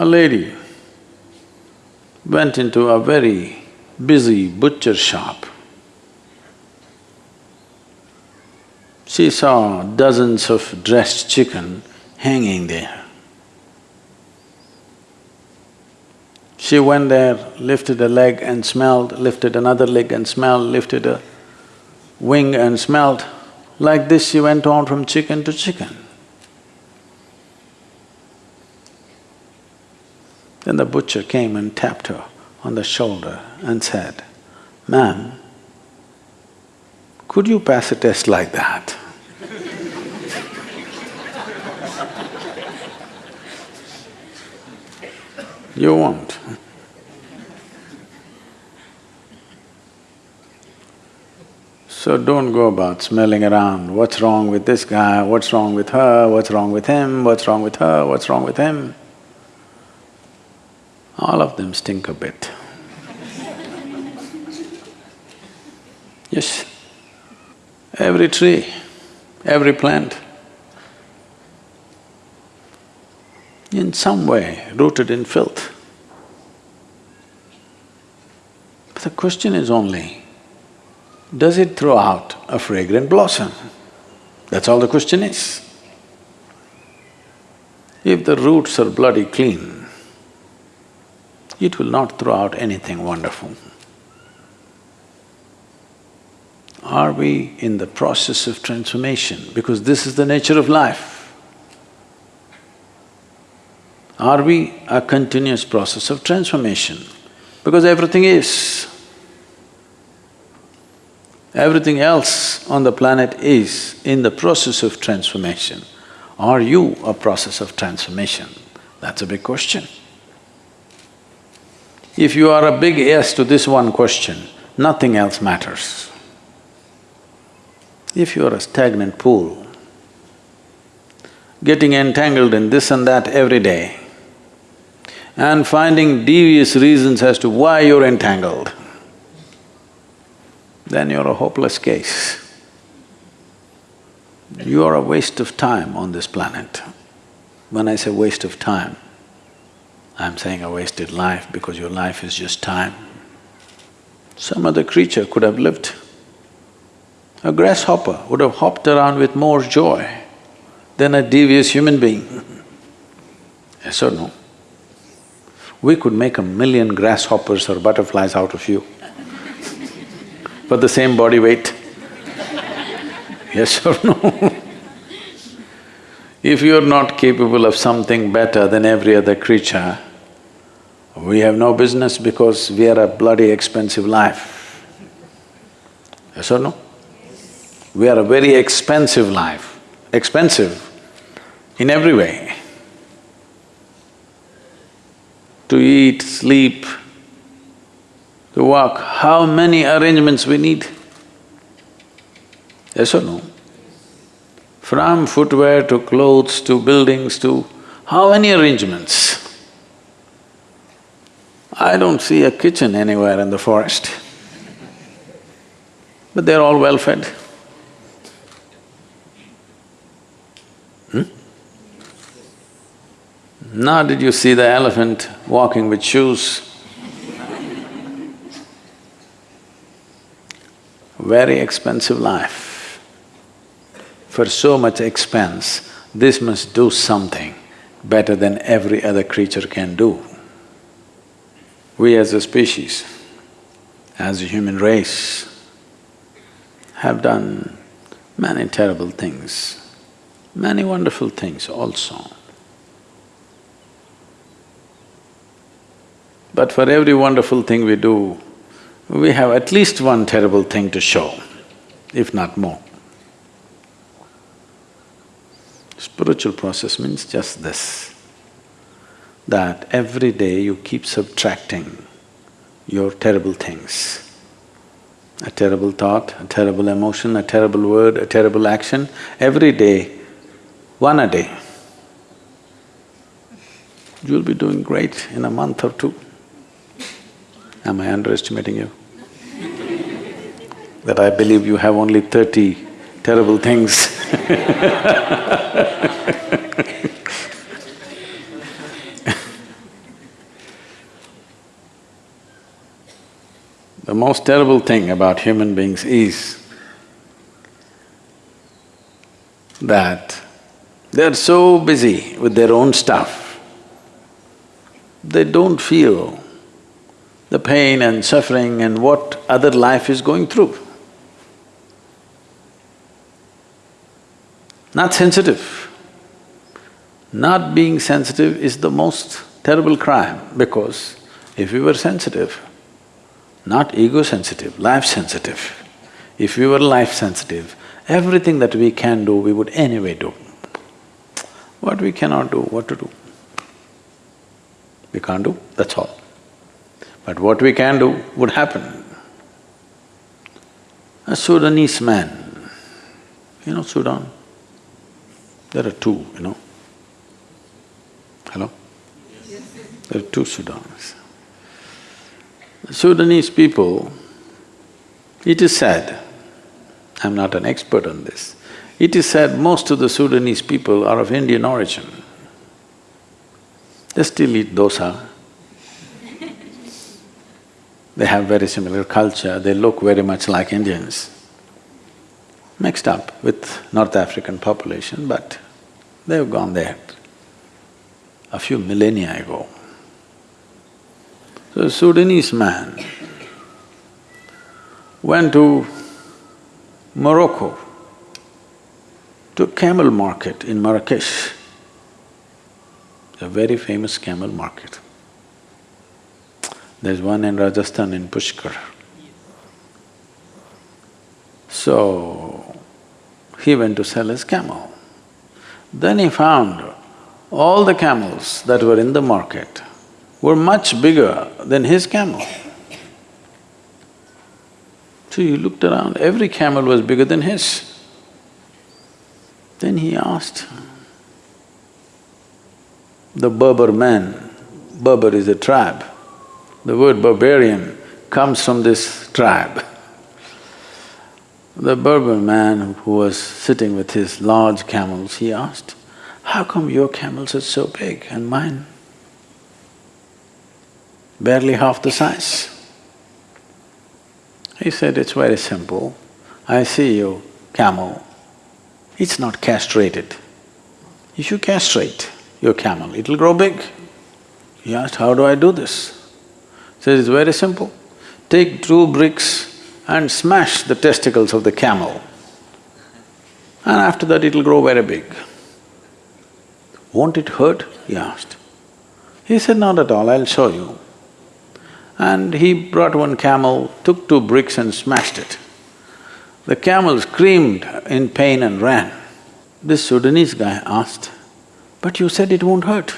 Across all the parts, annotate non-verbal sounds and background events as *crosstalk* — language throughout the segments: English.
A lady went into a very busy butcher shop. She saw dozens of dressed chicken hanging there. She went there, lifted a leg and smelled, lifted another leg and smelled, lifted a wing and smelled. Like this she went on from chicken to chicken. Then the butcher came and tapped her on the shoulder and said, Ma'am, could you pass a test like that? *laughs* you won't. So don't go about smelling around, what's wrong with this guy, what's wrong with her, what's wrong with him, what's wrong with her, what's wrong with him. All of them stink a bit. yes, every tree, every plant, in some way rooted in filth. But the question is only, does it throw out a fragrant blossom? That's all the question is. If the roots are bloody clean, it will not throw out anything wonderful. Are we in the process of transformation? Because this is the nature of life. Are we a continuous process of transformation? Because everything is. Everything else on the planet is in the process of transformation. Are you a process of transformation? That's a big question. If you are a big yes to this one question, nothing else matters. If you are a stagnant pool, getting entangled in this and that every day, and finding devious reasons as to why you're entangled, then you're a hopeless case. You are a waste of time on this planet. When I say waste of time, I'm saying a wasted life because your life is just time. Some other creature could have lived. A grasshopper would have hopped around with more joy than a devious human being. *laughs* Yes or no? We could make a million grasshoppers or butterflies out of you *laughs* for the same body weight. *laughs* Yes or no? if you're not capable of something better than every other creature, we have no business because we are a bloody expensive life. Yes or no? We are a very expensive life, expensive in every way. To eat, sleep, to walk, how many arrangements we need? Yes or no? From footwear to clothes to buildings to… how many arrangements? I don't see a kitchen anywhere in the forest, but they're all well fed. Hmm? Now did you see the elephant walking with shoes? Very expensive life. For so much expense, this must do something better than every other creature can do. We as a species, as a human race, have done many terrible things, many wonderful things also. But for every wonderful thing we do, we have at least one terrible thing to show, if not more. Spiritual process means just this that every day you keep subtracting your terrible things. A terrible thought, a terrible emotion, a terrible word, a terrible action, every day, one a day. You'll be doing great in a month or two. Am I underestimating you? *laughs* that I believe you have only thirty terrible things *laughs* The most terrible thing about human beings is that they're so busy with their own stuff, they don't feel the pain and suffering and what other life is going through. Not sensitive. Not being sensitive is the most terrible crime because if we were sensitive, not ego-sensitive, life-sensitive, if we were life-sensitive, everything that we can do, we would anyway do. What we cannot do, what to do? We can't do, that's all. But what we can do would happen. A Sudanese man, you know Sudan? There are two, you know. Hello? There are two Sudans. Sudanese people, it is said, I'm not an expert on this, it is said most of the Sudanese people are of Indian origin. They still eat dosa. they have very similar culture, they look very much like Indians. Mixed up with North African population, but they've gone there a few millennia ago. A Sudanese man went to Morocco, to camel market in Marrakesh, a very famous camel market. There's one in Rajasthan in Pushkar. So, he went to sell his camel. Then he found all the camels that were in the market were much bigger than his camel. So he looked around, every camel was bigger than his. Then he asked the Berber man, Berber is a tribe, the word barbarian comes from this tribe. The Berber man who was sitting with his large camels, he asked, how come your camels are so big and mine barely half the size? He said, it's very simple. I see your camel, it's not castrated. If you castrate your camel, it'll grow big. He asked, how do I do this? He said, it's very simple. Take two bricks and smash the testicles of the camel and after that it'll grow very big. Won't it hurt? he asked. He said, not at all, I'll show you. And he brought one camel, took two bricks and smashed it. The camel screamed in pain and ran. This Sudanese guy asked, but you said it won't hurt.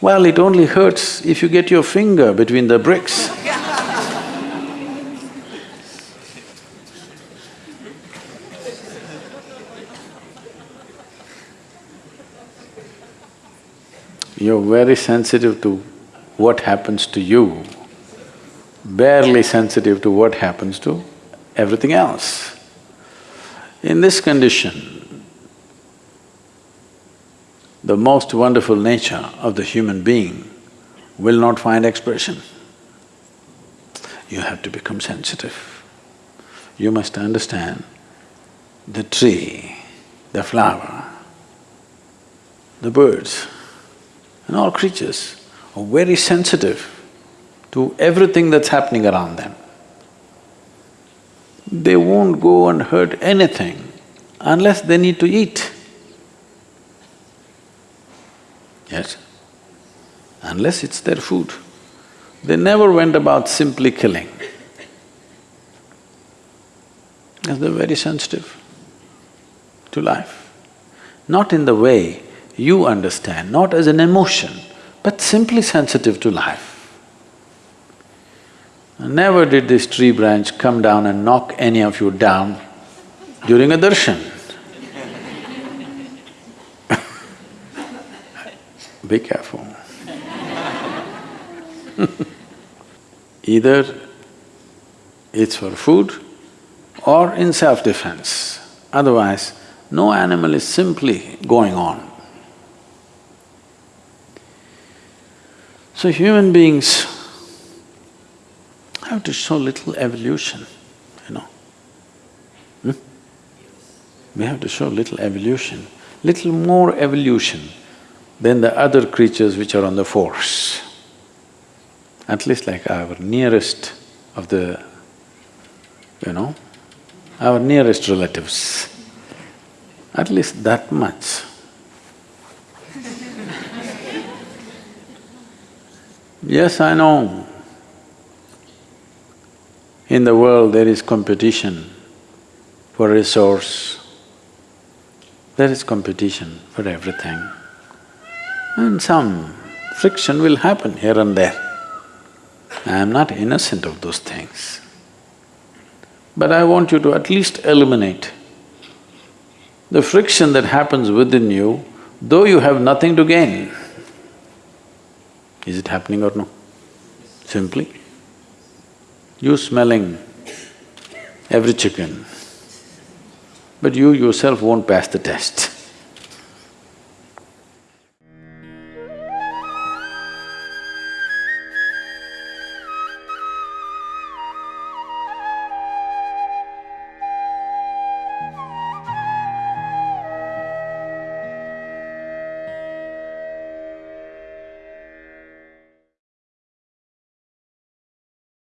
Well, it only hurts if you get your finger between the bricks. *laughs* You're very sensitive to what happens to you, barely sensitive to what happens to everything else. In this condition, the most wonderful nature of the human being will not find expression. You have to become sensitive. You must understand the tree, the flower, the birds, and all creatures are very sensitive to everything that's happening around them. They won't go and hurt anything unless they need to eat. Yes? Unless it's their food. They never went about simply killing. Because they're very sensitive to life. Not in the way you understand, not as an emotion, but simply sensitive to life. Never did this tree branch come down and knock any of you down during a darshan. *laughs* Be careful. *laughs* Either it's for food or in self-defense. Otherwise, no animal is simply going on. So human beings have to show little evolution, you know. Hmm? We have to show little evolution, little more evolution than the other creatures which are on the force. At least like our nearest of the, you know, our nearest relatives. At least that much. Yes, I know. In the world there is competition for resource, there is competition for everything. And some friction will happen here and there. I am not innocent of those things. But I want you to at least eliminate the friction that happens within you, though you have nothing to gain. Is it happening or no? Simply, you smelling every chicken, but you yourself won't pass the test.